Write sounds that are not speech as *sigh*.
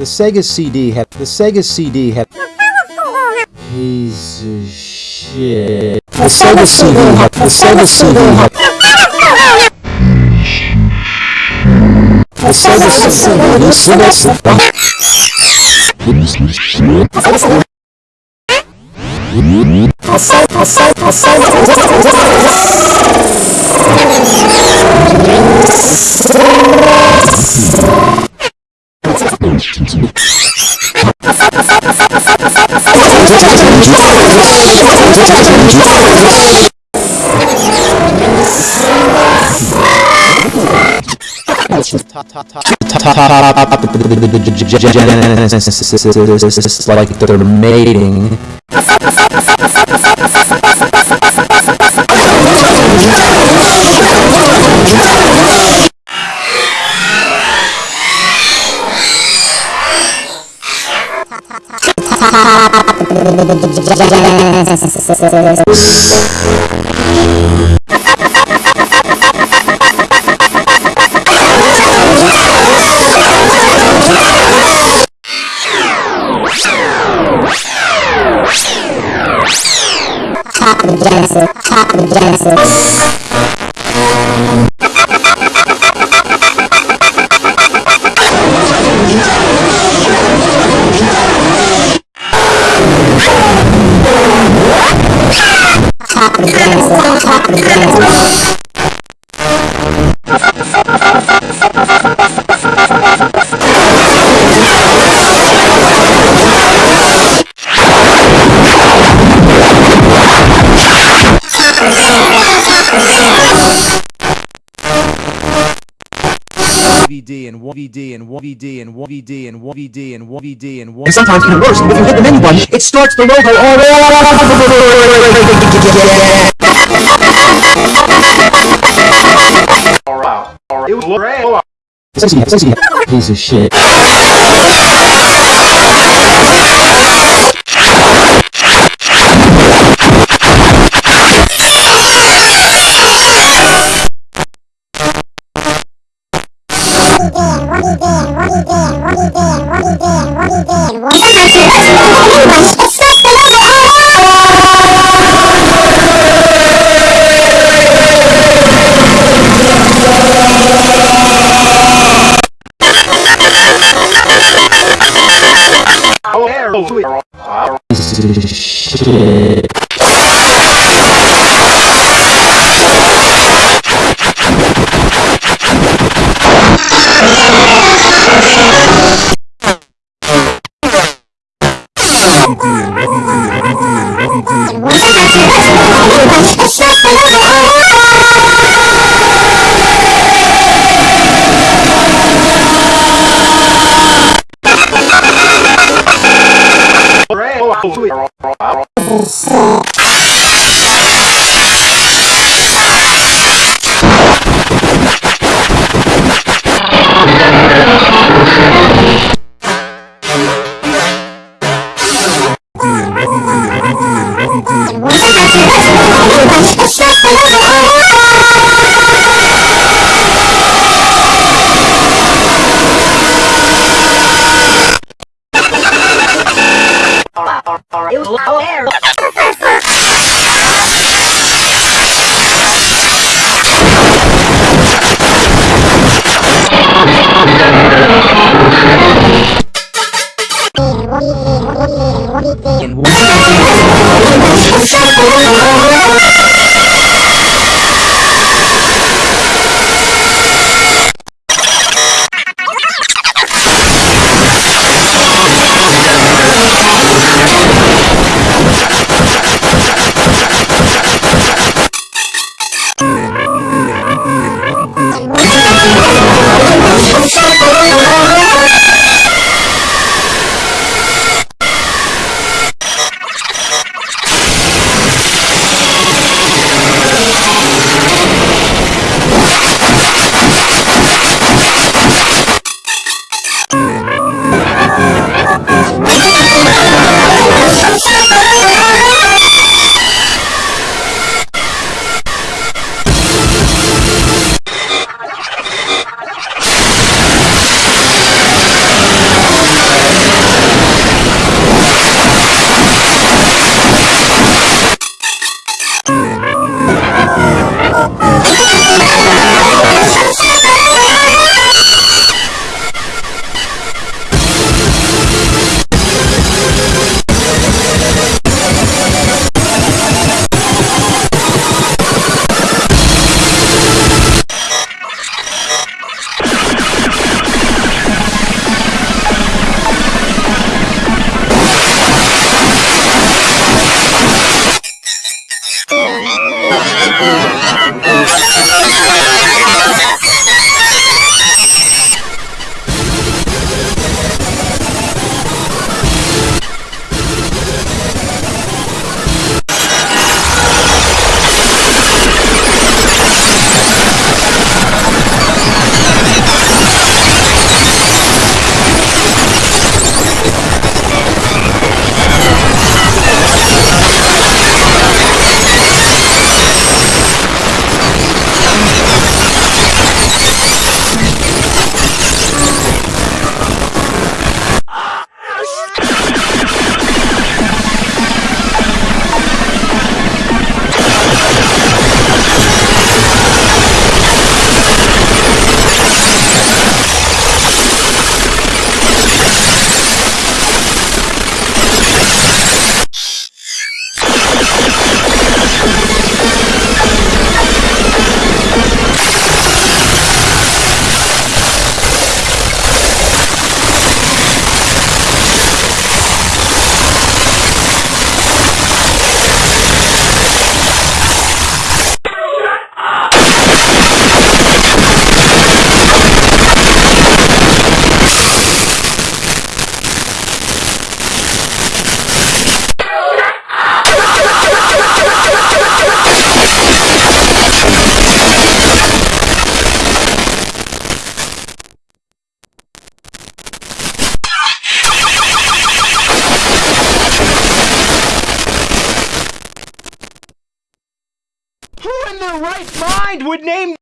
The Sega CD had the Sega CD had piece of shit. The Sega CD had the Sega CD had the Sega CD *laughs* like they're mating. Top of the Genesis, top of the Genesis. the friends, don't talk to the. 1VD and 1VD and 1VD and 1VD and 1VD and 1VD. And sometimes even worse, if you hit the menu button, it starts the logo all it was great. Piece of shit. Shit. Oh, there. Oh, sweet. Alright. Piece of shit. Great. Oh, sweet. Alright. It was oh, there. en Wallet. En Wallet. Oh, my God. Their right mind would name